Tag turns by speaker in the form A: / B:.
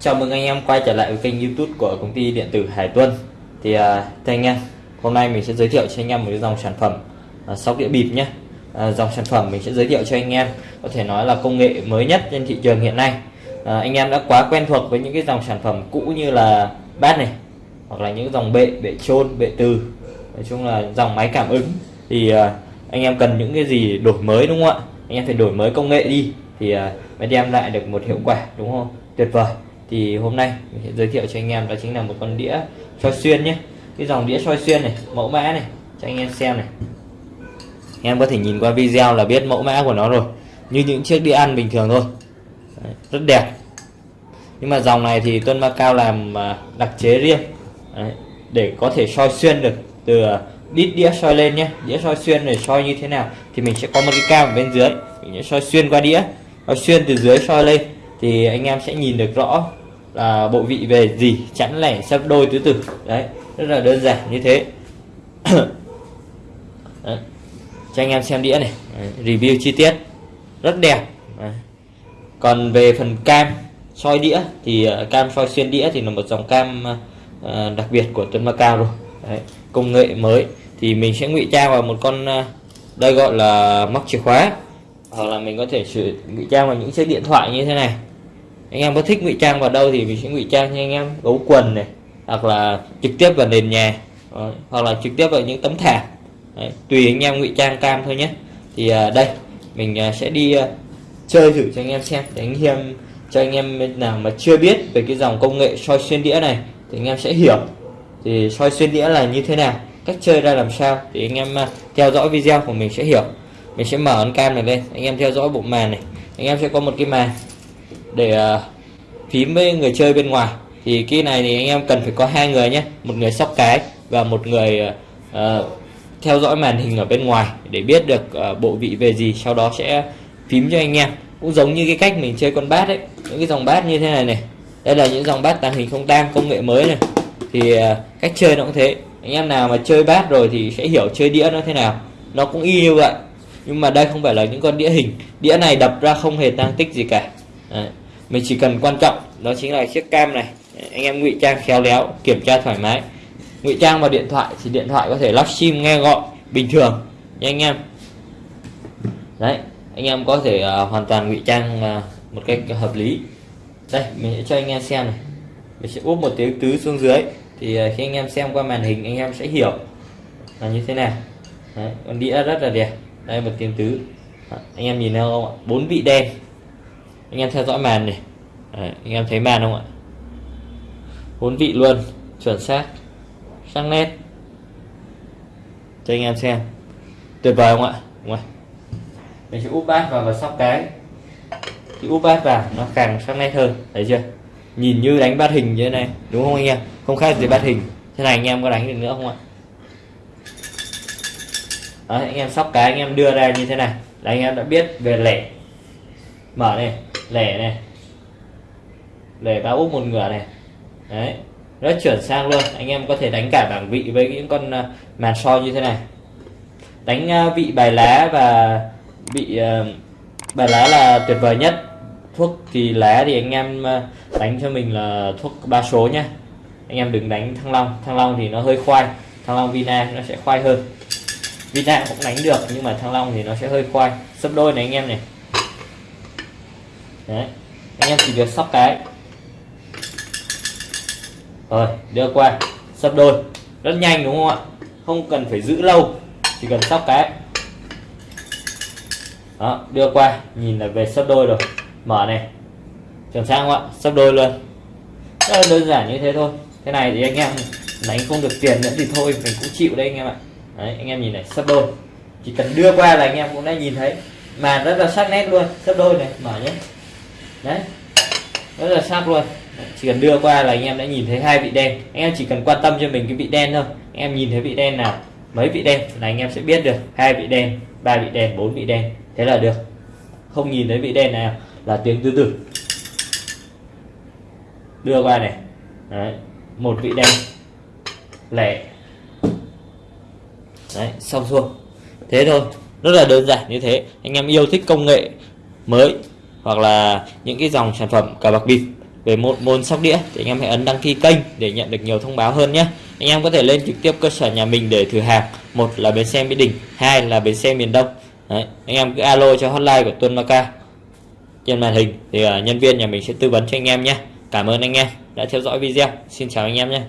A: Chào mừng anh em quay trở lại với kênh youtube của công ty điện tử Hải Tuân. Thì uh, thưa anh em, hôm nay mình sẽ giới thiệu cho anh em một cái dòng sản phẩm uh, sóc đĩa bịp nhé uh, à, Dòng sản phẩm mình sẽ giới thiệu cho anh em có thể nói là công nghệ mới nhất trên thị trường hiện nay. Uh, Anh em đã quá quen thuộc với những cái dòng sản phẩm cũ như là bát này Hoặc là những dòng bệ, bệ trôn, bệ từ. Nói chung là dòng máy cảm ứng. Thì uh, anh em cần những cái gì đổi mới đúng không ạ? Anh em phải đổi mới công nghệ đi. Thì uh, mới đem lại được một hiệu quả đúng không? Tuyệt vời thì hôm nay mình sẽ giới thiệu cho anh em đó chính là một con đĩa soi xuyên nhé. Cái dòng đĩa soi xuyên này mẫu mã này cho anh em xem này. Em có thể nhìn qua video là biết mẫu mã của nó rồi. Như những chiếc đĩa ăn bình thường thôi. Đấy, rất đẹp. Nhưng mà dòng này thì Tuân Macao làm à, đặc chế riêng. Đấy, để có thể soi xuyên được từ à, đít đĩa soi lên nhé. Đĩa soi xuyên để soi như thế nào thì mình sẽ có một cái cam ở bên dưới. Mình sẽ soi xuyên qua đĩa. Soi xuyên từ dưới soi lên thì anh em sẽ nhìn được rõ là bộ vị về gì, chẵn lẻ, sấp đôi, tứ tử đấy, rất là đơn giản như thế đấy. cho anh em xem đĩa này đấy. review chi tiết rất đẹp đấy. còn về phần cam, soi đĩa, thì ờ, cam soi xuyên đĩa thì là một dòng cam ờ, ờ, đặc biệt của Tuấn Macao rồi đấy. công nghệ mới thì mình sẽ ngụy trang vào một con đây gọi là móc chìa khóa hoặc là mình có thể sử, ngụy trang vào những chiếc điện thoại như thế này anh em có thích ngụy trang vào đâu thì mình sẽ ngụy trang cho anh em. Gấu quần này hoặc là trực tiếp vào nền nhà Đấy. hoặc là trực tiếp vào những tấm thảm Đấy. tùy anh em ngụy trang cam thôi nhé. Thì à, đây mình à, sẽ đi à, chơi thử cho anh em xem. Để anh em cho anh em nào mà chưa biết về cái dòng công nghệ soi xuyên đĩa này thì anh em sẽ hiểu. Thì soi xuyên đĩa là như thế nào cách chơi ra làm sao thì anh em à, theo dõi video của mình sẽ hiểu. Mình sẽ mở ấn cam này lên anh em theo dõi bộ màn này. Anh em sẽ có một cái màn để à, phím với người chơi bên ngoài. Thì cái này thì anh em cần phải có hai người nhé một người sóc cái và một người uh, theo dõi màn hình ở bên ngoài để biết được uh, bộ vị về gì sau đó sẽ phím cho anh em. Cũng giống như cái cách mình chơi con bát ấy những cái dòng bát như thế này này. Đây là những dòng bát tàng hình không tang công nghệ mới này. Thì uh, cách chơi nó cũng thế. Anh em nào mà chơi bát rồi thì sẽ hiểu chơi đĩa nó thế nào. Nó cũng y như vậy. Nhưng mà đây không phải là những con đĩa hình. Đĩa này đập ra không hề tăng tích gì cả. Đấy mình chỉ cần quan trọng đó chính là chiếc cam này. Anh em ngụy trang khéo léo kiểm tra thoải mái. Ngụy trang vào điện thoại thì điện thoại có thể lắp sim nghe gọi bình thường nha anh em. Đấy anh em có thể uh, hoàn toàn ngụy trang uh, một cách hợp lý. Đây mình sẽ cho anh em xem này. Mình sẽ úp một tiếng tứ xuống dưới thì uh, khi anh em xem qua màn hình anh em sẽ hiểu là như thế nào. Đấy, con đĩa rất là đẹp. Đây một tiếng tứ. Anh em nhìn thấy không ạ? Bốn vị đen anh em theo dõi màn này. Đấy, anh em thấy màn không ạ? Bốn vị luôn chuẩn xác. Sắc nét. Cho anh em xem. Tuyệt vời không ạ? Đúng rồi. Mình sẽ úp bát vào và sóc cái. Thì úp bát vào nó càng sắc nét hơn. Thấy chưa? Nhìn như đánh bát hình như thế này. Đúng không anh em? Không khác gì bát hình. Thế này anh em có đánh được nữa không ạ? Đấy, anh em sóc cái anh em đưa ra như thế này. Là anh em đã biết về lẻ mở này lẻ này. Lẻ ba úp một ngửa này. Đấy. Rất chuẩn sang luôn. Anh em có thể đánh cả bảng vị với những con à, màn soi như thế này. Đánh à, vị bài lá và vị à, bài lá là tuyệt vời nhất. Thuốc thì lá thì anh em đánh cho mình là thuốc ba số nhé anh em đừng đánh thăng long. Thăng long thì nó hơi khoai. Thăng long vina nó sẽ khoai hơn. Vina cũng đánh được nhưng mà thăng long thì nó sẽ hơi khoai. Sấp đôi này anh em này đấy, anh em chỉ việc sóc cái. Rồi, đưa qua sấp đôi. Rất nhanh đúng không ạ? Không cần phải giữ lâu, chỉ cần sóc cái. Đó, đưa qua, nhìn là về sấp đôi rồi. Mở này. Chuẩn sang không ạ? Sấp đôi luôn. Rất là đơn giản như thế thôi. Thế này thì anh em đánh không được tiền nữa thì thôi, mình cũng chịu đấy anh em ạ. Đấy, anh em nhìn này sấp đôi. Chỉ cần đưa qua là anh em cũng đã nhìn thấy. Màn rất là sắc nét luôn. Sấp đôi này, mở nhé đấy. Rất là sắc luôn. Chỉ cần đưa qua là anh em đã nhìn thấy hai vị đen. Anh em chỉ cần quan tâm cho mình cái vị đen thôi. Anh em nhìn thấy vị đen nào mấy vị đen là anh em sẽ biết được hai vị đen, ba vị đen, bốn vị đen. Thế là được. Không nhìn thấy vị đen nào là tiếng từ từ đưa qua này. Đấy. Một vị đen. Lẻ. Đấy, xong xuôi. Thế thôi. Rất là đơn giản như thế. Anh em yêu thích công nghệ mới hoặc là những cái dòng sản phẩm cờ bạc bịp về một môn sóc đĩa thì anh em hãy ấn đăng ký kênh để nhận được nhiều thông báo hơn nhé. Anh em có thể lên trực tiếp cơ sở nhà mình để thử hàng. Một là bến xe mỹ đình hai là bến xe miền đông. Đấy, anh em cứ alo cho hotline của tuân maca. Trên màn hình thì uh, nhân viên nhà mình sẽ tư vấn cho anh em nhé. Cảm ơn anh em đã theo dõi video. Xin chào anh em nhé.